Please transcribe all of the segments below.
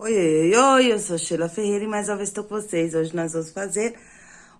Oi, oi, oi, eu sou Sheila Ferreira e mais uma vez estou com vocês. Hoje nós vamos fazer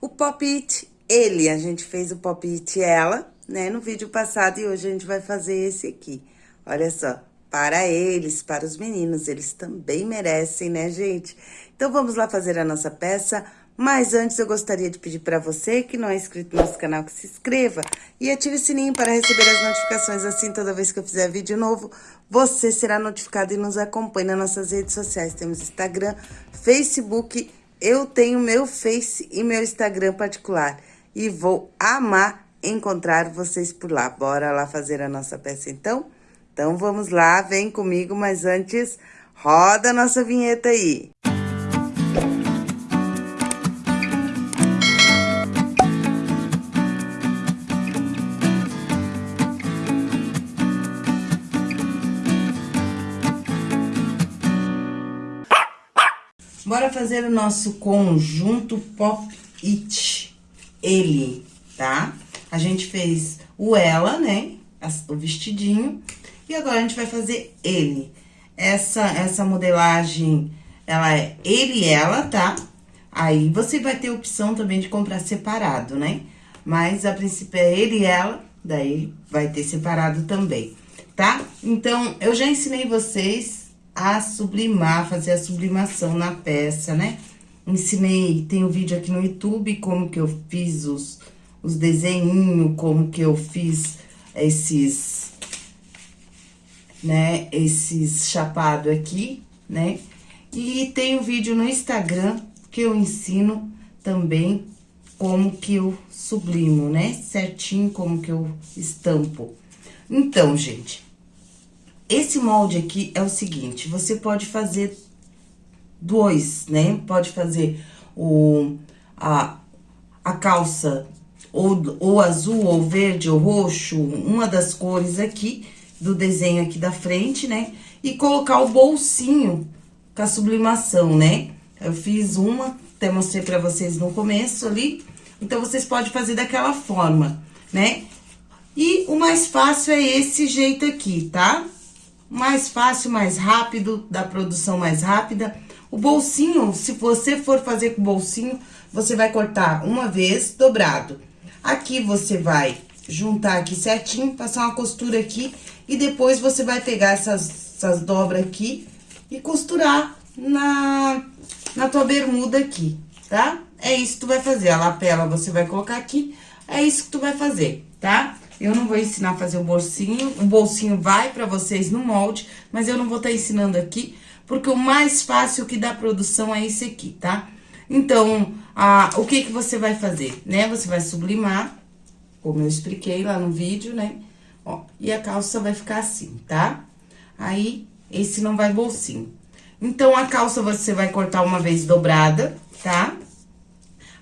o Pop It Ele. A gente fez o Pop It Ela, né, no vídeo passado e hoje a gente vai fazer esse aqui. Olha só, para eles, para os meninos, eles também merecem, né, gente? Então vamos lá fazer a nossa peça mas antes eu gostaria de pedir para você que não é inscrito no nosso canal que se inscreva e ative o sininho para receber as notificações assim toda vez que eu fizer vídeo novo, você será notificado e nos acompanhe nas nossas redes sociais. Temos Instagram, Facebook, eu tenho meu Face e meu Instagram particular e vou amar encontrar vocês por lá. Bora lá fazer a nossa peça então? Então vamos lá, vem comigo, mas antes roda a nossa vinheta aí. Bora fazer o nosso conjunto Pop It, ele, tá? A gente fez o ela, né? O vestidinho. E agora a gente vai fazer ele. Essa, essa modelagem, ela é ele e ela, tá? Aí, você vai ter opção também de comprar separado, né? Mas, a princípio, é ele e ela, daí vai ter separado também, tá? Então, eu já ensinei vocês a sublimar, fazer a sublimação na peça, né? Ensinei, tem um vídeo aqui no YouTube, como que eu fiz os, os desenhinhos, como que eu fiz esses, né, esses chapado aqui, né? E tem um vídeo no Instagram que eu ensino também como que eu sublimo, né? Certinho como que eu estampo. Então, gente, esse molde aqui é o seguinte, você pode fazer dois, né? Pode fazer o, a, a calça ou, ou azul, ou verde, ou roxo, uma das cores aqui, do desenho aqui da frente, né? E colocar o bolsinho com a sublimação, né? Eu fiz uma, até mostrei pra vocês no começo ali. Então, vocês podem fazer daquela forma, né? E o mais fácil é esse jeito aqui, tá? Mais fácil, mais rápido, da produção mais rápida. O bolsinho, se você for fazer com bolsinho, você vai cortar uma vez dobrado. Aqui você vai juntar aqui certinho, passar uma costura aqui e depois você vai pegar essas, essas dobras aqui e costurar na, na tua bermuda aqui, tá? É isso que tu vai fazer. A lapela você vai colocar aqui, é isso que tu vai fazer, tá? Eu não vou ensinar a fazer o bolsinho, o bolsinho vai pra vocês no molde, mas eu não vou estar tá ensinando aqui, porque o mais fácil que dá produção é esse aqui, tá? Então, a, o que que você vai fazer, né? Você vai sublimar, como eu expliquei lá no vídeo, né? Ó, e a calça vai ficar assim, tá? Aí, esse não vai bolsinho. Então, a calça você vai cortar uma vez dobrada, tá?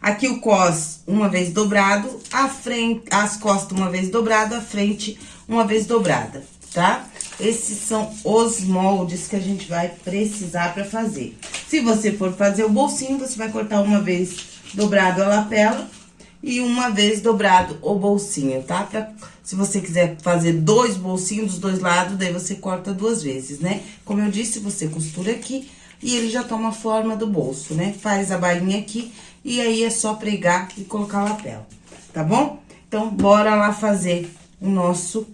Aqui o cos uma vez dobrado, a frente, as costas uma vez dobrado, a frente uma vez dobrada, tá? Esses são os moldes que a gente vai precisar pra fazer. Se você for fazer o bolsinho, você vai cortar uma vez dobrado a lapela e uma vez dobrado o bolsinho, tá? Pra, se você quiser fazer dois bolsinhos dos dois lados, daí você corta duas vezes, né? Como eu disse, você costura aqui e ele já toma a forma do bolso, né? Faz a bainha aqui e aí é só pregar e colocar lapela, tá bom? Então, bora lá fazer o nosso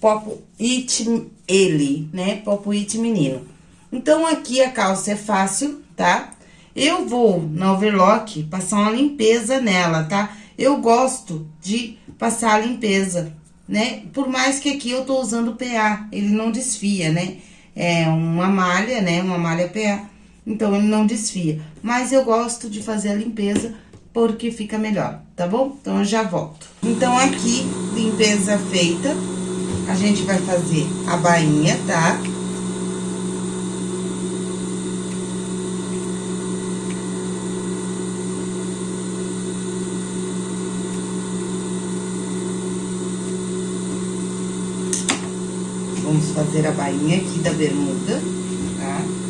Popo It Ele, né? Popo It Menino. Então, aqui a calça é fácil, tá? Eu vou, na overlock, passar uma limpeza nela, tá? Eu gosto de passar a limpeza, né? Por mais que aqui eu tô usando PA, ele não desfia, né? É uma malha, né? Uma malha PA então ele não desfia. Mas eu gosto de fazer a limpeza porque fica melhor, tá bom? Então eu já volto. Então aqui, limpeza feita, a gente vai fazer a bainha, tá? Vamos fazer a bainha aqui da bermuda, tá?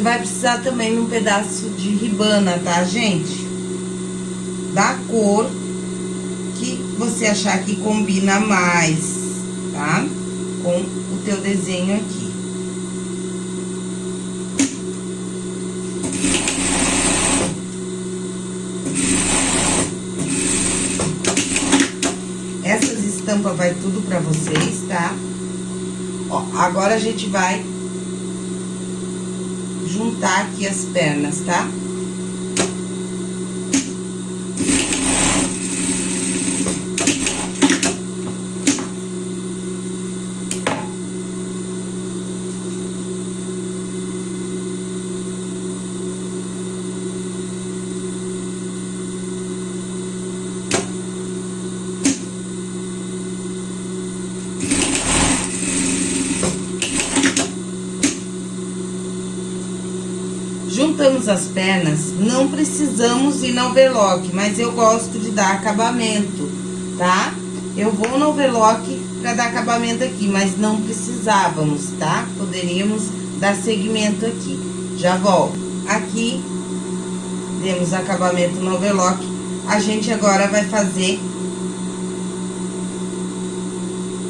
vai precisar também um pedaço de ribana, tá, gente? Da cor que você achar que combina mais, tá? Com o teu desenho aqui. Essas estampas vai tudo pra vocês, tá? Ó, agora a gente vai juntar aqui as pernas, tá? As pernas, não precisamos ir no overlock, mas eu gosto de dar acabamento, tá? Eu vou no overlock pra dar acabamento aqui, mas não precisávamos, tá? Poderíamos dar segmento aqui. Já volto. Aqui, demos acabamento no overlock. A gente agora vai fazer...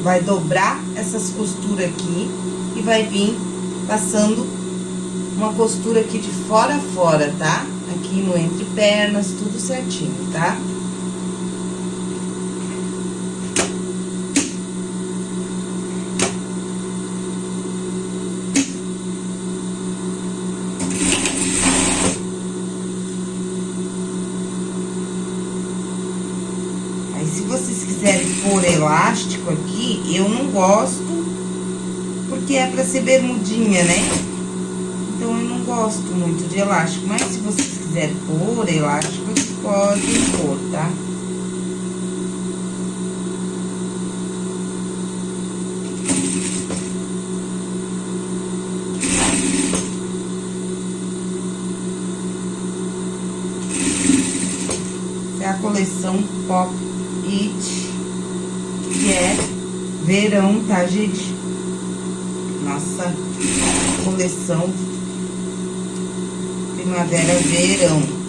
Vai dobrar essas costuras aqui e vai vir passando uma costura aqui de fora a fora, tá? Aqui no entre pernas, tudo certinho, tá? Pôr elástico aqui, eu não gosto, porque é pra ser bermudinha, né? Então, eu não gosto muito de elástico, mas se vocês quiserem pôr elástico, podem pôr, tá? Essa é a coleção Pop It, que é verão, tá, gente? Nossa coleção primavera, verão.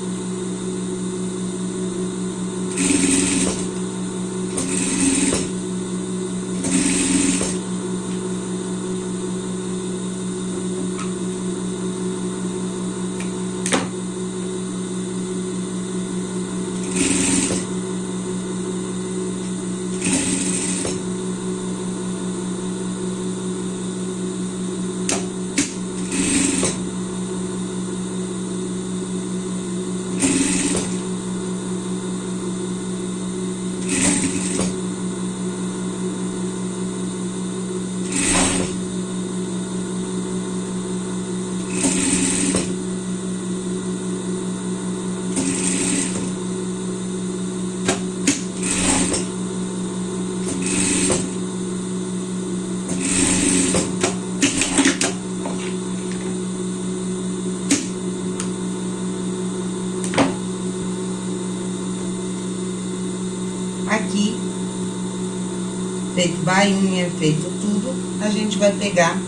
Feito bainha, feito tudo, a gente vai pegar,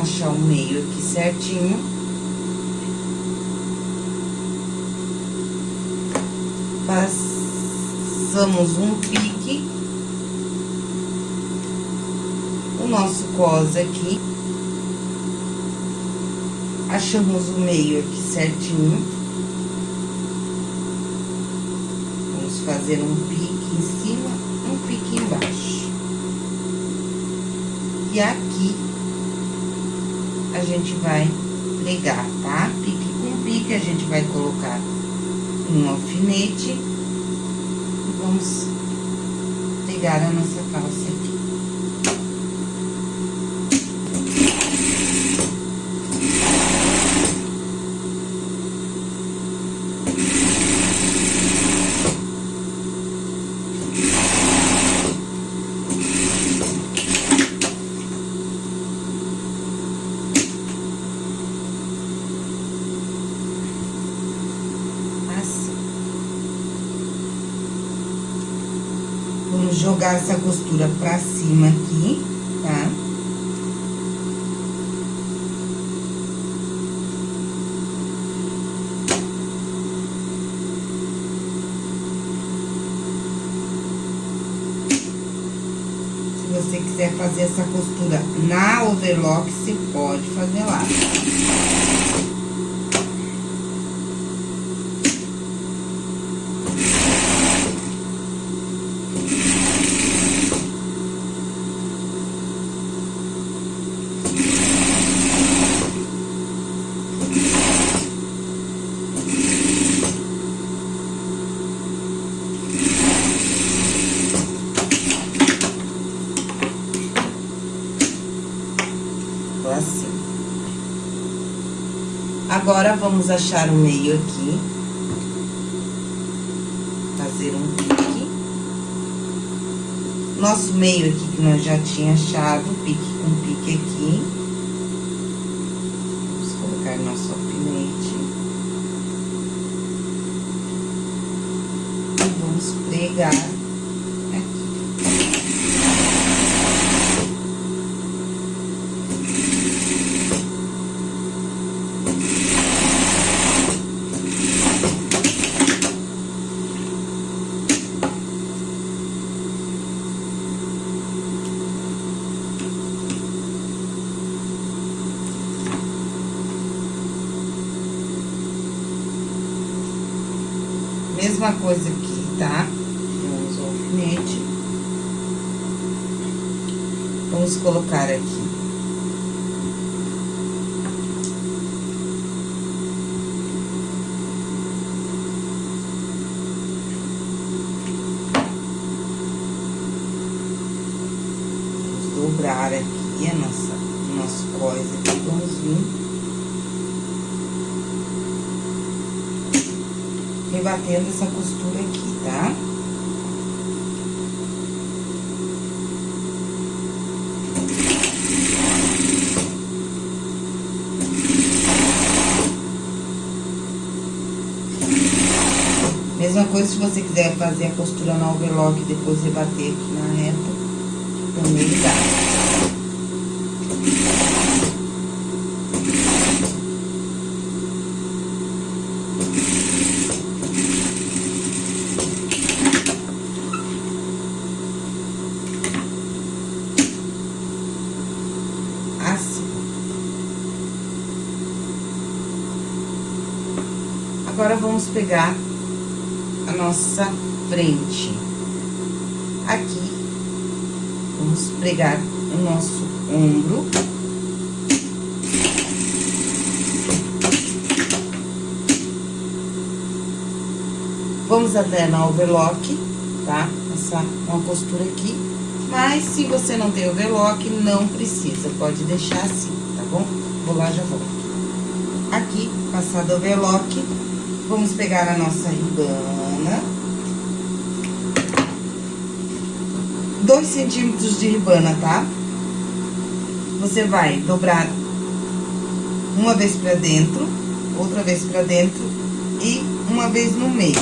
achar o meio aqui certinho. Passamos um pique. O nosso cos aqui. Achamos o meio aqui certinho. Vamos fazer um pique em cima um pique embaixo. E aqui, a gente vai pregar, tá? Pique com pique, a gente vai colocar um alfinete. E vamos pegar a nossa calça aqui. jogar essa costura pra cima aqui, tá? Se você quiser fazer essa costura na overlock, você pode fazer lá. Agora, vamos achar o meio aqui. Fazer um pique. Nosso meio aqui, que nós já tinha achado, pique com pique aqui. Vamos colocar nosso alfinete. E vamos pregar mesma coisa aqui, tá? Vamos o alfinete. Vamos colocar aqui. Vamos dobrar aqui a nossa, nosso cós aqui, vamos vir rebatendo essa costura aqui, tá? Mesma coisa se você quiser fazer a costura no overlock e depois rebater aqui na reta, também dá. Agora, vamos pegar a nossa frente. Aqui, vamos pregar o nosso ombro. Vamos até na overlock, tá? Passar uma costura aqui. Mas, se você não tem overlock, não precisa, pode deixar assim, tá bom? Vou lá, já volto. Aqui, passado overlock, Vamos pegar a nossa ribana. Dois centímetros de ribana, tá? Você vai dobrar uma vez pra dentro, outra vez pra dentro e uma vez no meio.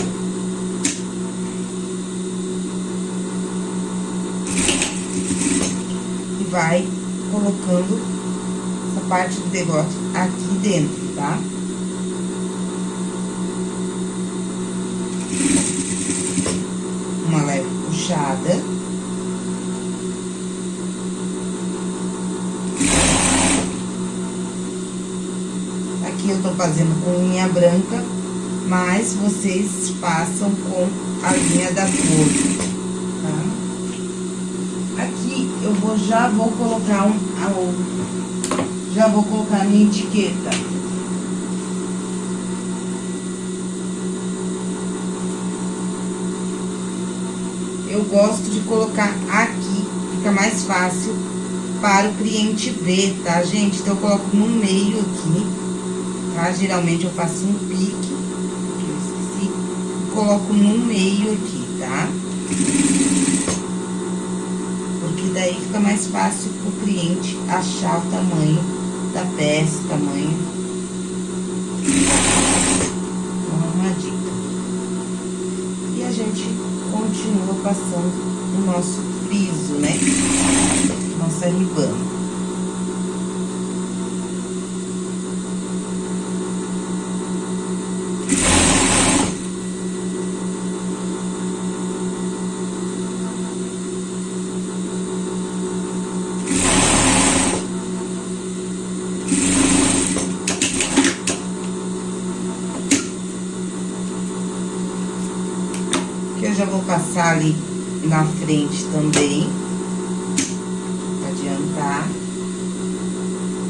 E vai colocando essa parte do degote aqui dentro, tá? uma puxada. Aqui eu tô fazendo com linha branca, mas vocês façam com a linha da cor, tá? Aqui eu vou, já vou colocar um, já vou colocar minha etiqueta. Eu gosto de colocar aqui, fica mais fácil para o cliente ver, tá, gente? Então, eu coloco no meio aqui, tá? Geralmente, eu faço um pique, que eu esqueci, coloco no meio aqui, tá? Porque daí fica mais fácil pro cliente achar o tamanho da peça, o tamanho. Então, uma dica. E a gente passando o nosso friso, né? Nossa ribana. já vou passar ali na frente também. Adiantar.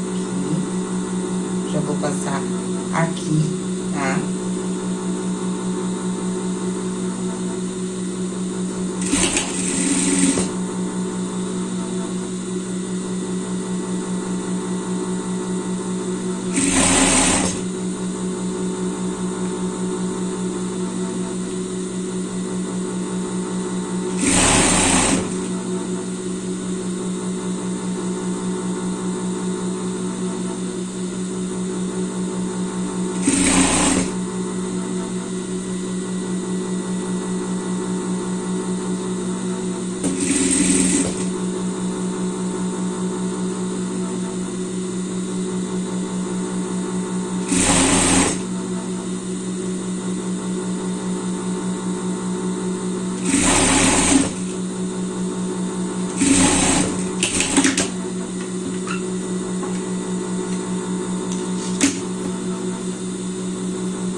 Aqui. Já vou passar aqui, tá?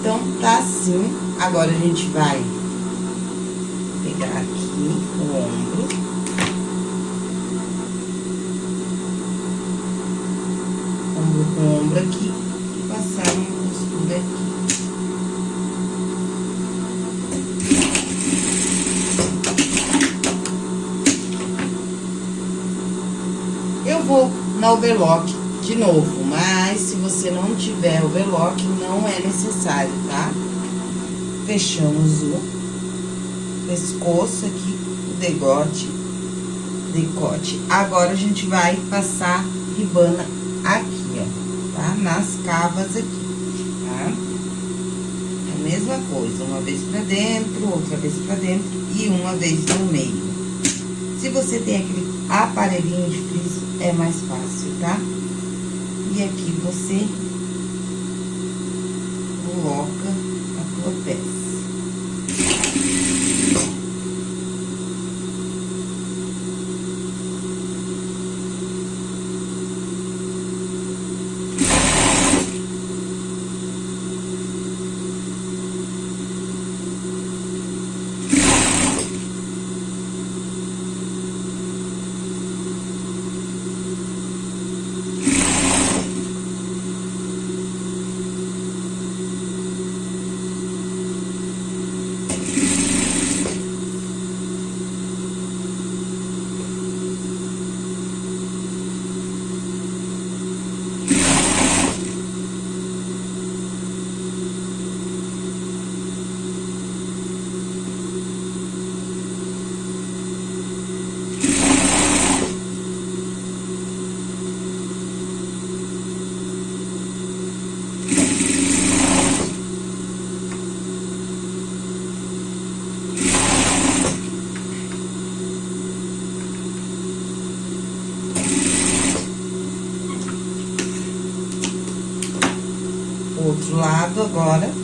Então, tá assim. Agora, a gente vai pegar aqui o ombro. Ombro com ombro aqui e passar uma costura aqui. Eu vou na overlock de novo, mas se você não tiver overlock, não é necessário, tá? Fechamos o pescoço aqui, o degote, decote. Agora, a gente vai passar ribana aqui, ó, tá? Nas cavas aqui, tá? É a mesma coisa, uma vez pra dentro, outra vez pra dentro e uma vez no meio. Se você tem aquele aparelhinho de friso, é mais fácil, tá? E aqui você coloca a tua peça. outro lado agora.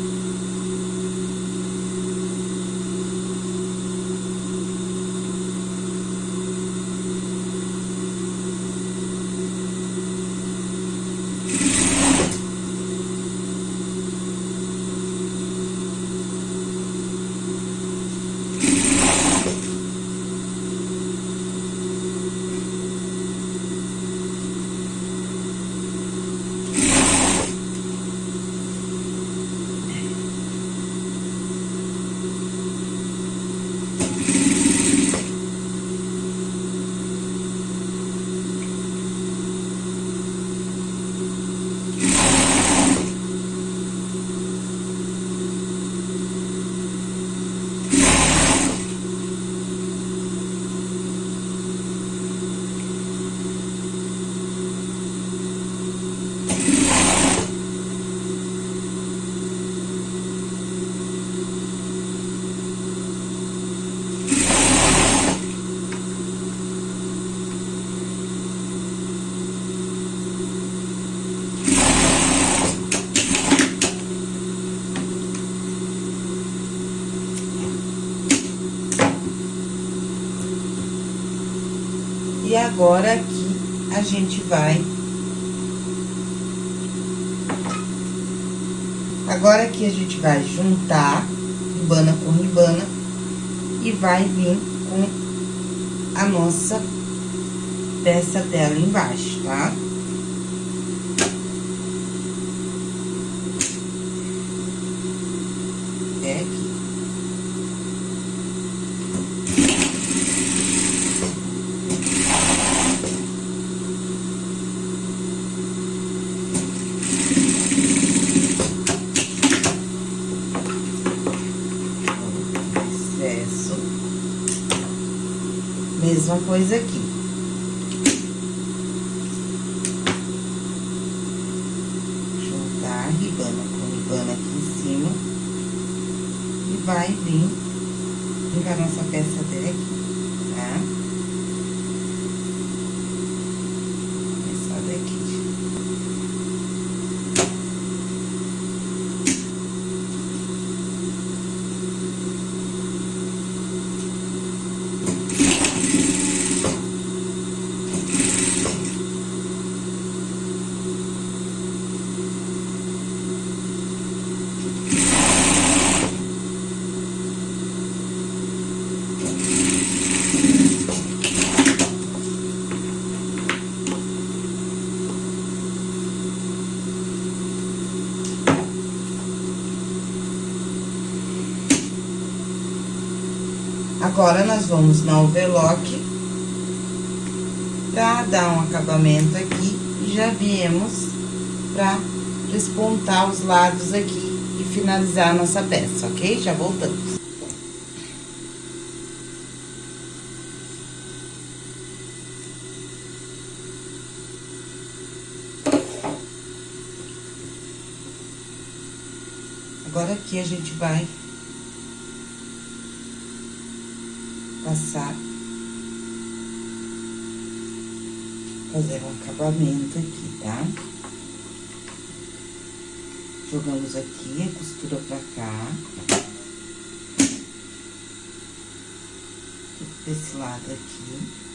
E agora, aqui, a gente vai... Agora, aqui, a gente vai juntar ribana com ribana e vai vir com a nossa peça dela embaixo, tá? É aqui. Mesma coisa aqui. Juntar a ribana com ribana aqui em cima. E vai vir, vir a nossa peça daqui, tá? Agora, nós vamos na overlock pra dar um acabamento aqui. E já viemos pra despontar os lados aqui e finalizar a nossa peça, ok? Já voltamos. Agora, aqui a gente vai passar, fazer um acabamento aqui, tá? Jogamos aqui a costura pra cá. Desse lado aqui.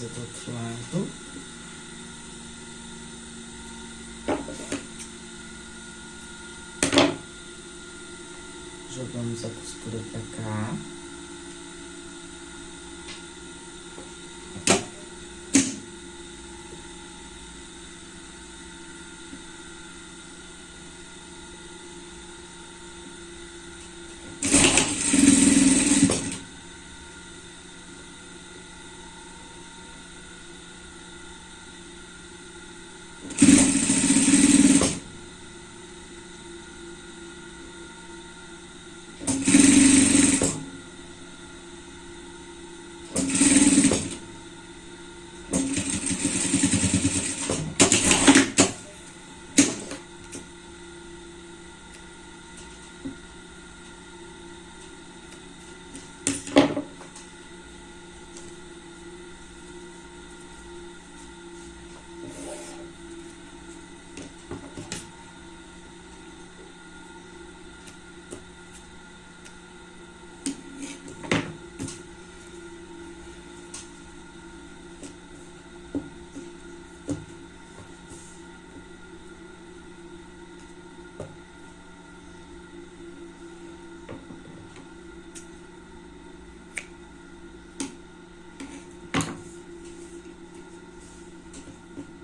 Mesma coisa do outro lado. Jogamos a costura pra cá.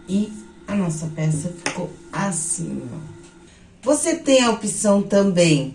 E nossa peça ficou assim, ó. Você tem a opção também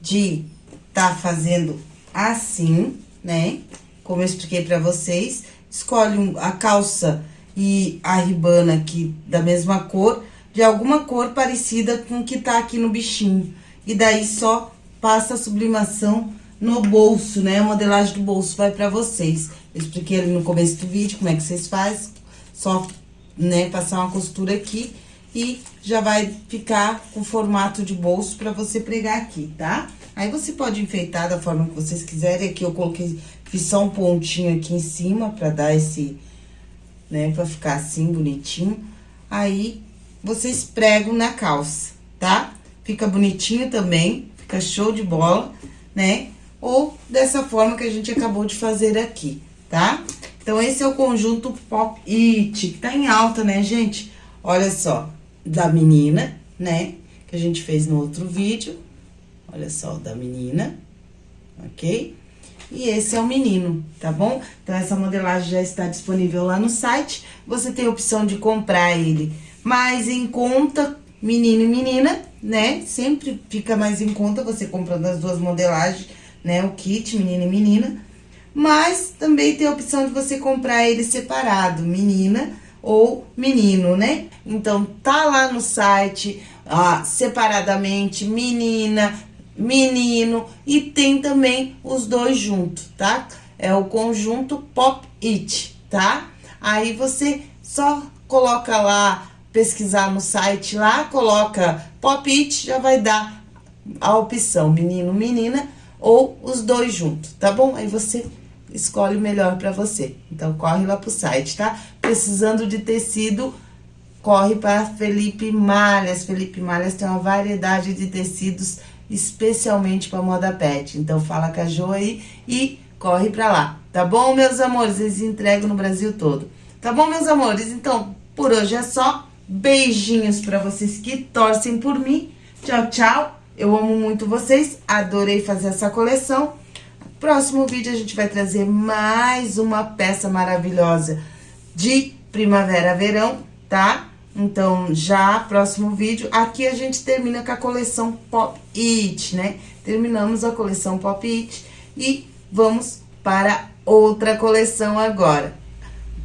de tá fazendo assim, né? Como eu expliquei pra vocês. Escolhe a calça e a ribana aqui da mesma cor, de alguma cor parecida com o que tá aqui no bichinho. E daí só passa a sublimação no bolso, né? A modelagem do bolso vai pra vocês. Eu expliquei ali no começo do vídeo como é que vocês fazem. Só né, passar uma costura aqui e já vai ficar com formato de bolso pra você pregar aqui, tá? Aí você pode enfeitar da forma que vocês quiserem. Aqui eu coloquei, fiz só um pontinho aqui em cima pra dar esse, né, pra ficar assim, bonitinho. Aí, vocês pregam na calça, tá? Fica bonitinho também, fica show de bola, né? Ou dessa forma que a gente acabou de fazer aqui, tá? Então, esse é o conjunto Pop It, que tá em alta, né, gente? Olha só, da menina, né? Que a gente fez no outro vídeo. Olha só, da menina, ok? E esse é o menino, tá bom? Então, essa modelagem já está disponível lá no site. Você tem a opção de comprar ele mais em conta, menino e menina, né? Sempre fica mais em conta você comprando as duas modelagens, né? O kit, menino e menina. Mas também tem a opção de você comprar ele separado, menina ou menino, né? Então, tá lá no site, separadamente, menina, menino, e tem também os dois juntos, tá? É o conjunto Pop It, tá? Aí você só coloca lá, pesquisar no site lá, coloca Pop It, já vai dar a opção menino, menina, ou os dois juntos, tá bom? Aí você escolhe o melhor pra você. Então, corre lá pro site, tá? Precisando de tecido, corre para Felipe Malhas. Felipe Malhas tem uma variedade de tecidos especialmente para moda pet. Então, fala com a Jo aí e corre pra lá, tá bom, meus amores? Eles entregam no Brasil todo. Tá bom, meus amores? Então, por hoje é só. Beijinhos pra vocês que torcem por mim. Tchau, tchau. Eu amo muito vocês. Adorei fazer essa coleção. Próximo vídeo a gente vai trazer mais uma peça maravilhosa de primavera-verão, tá? Então, já próximo vídeo, aqui a gente termina com a coleção Pop It, né? Terminamos a coleção Pop It e vamos para outra coleção agora.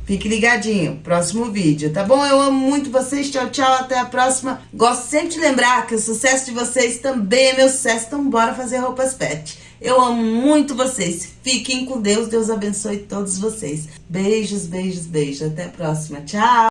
Fique ligadinho, próximo vídeo, tá bom? Eu amo muito vocês, tchau, tchau, até a próxima. Gosto sempre de lembrar que o sucesso de vocês também é meu sucesso, então bora fazer roupas pet. Eu amo muito vocês, fiquem com Deus, Deus abençoe todos vocês. Beijos, beijos, beijos, até a próxima, tchau!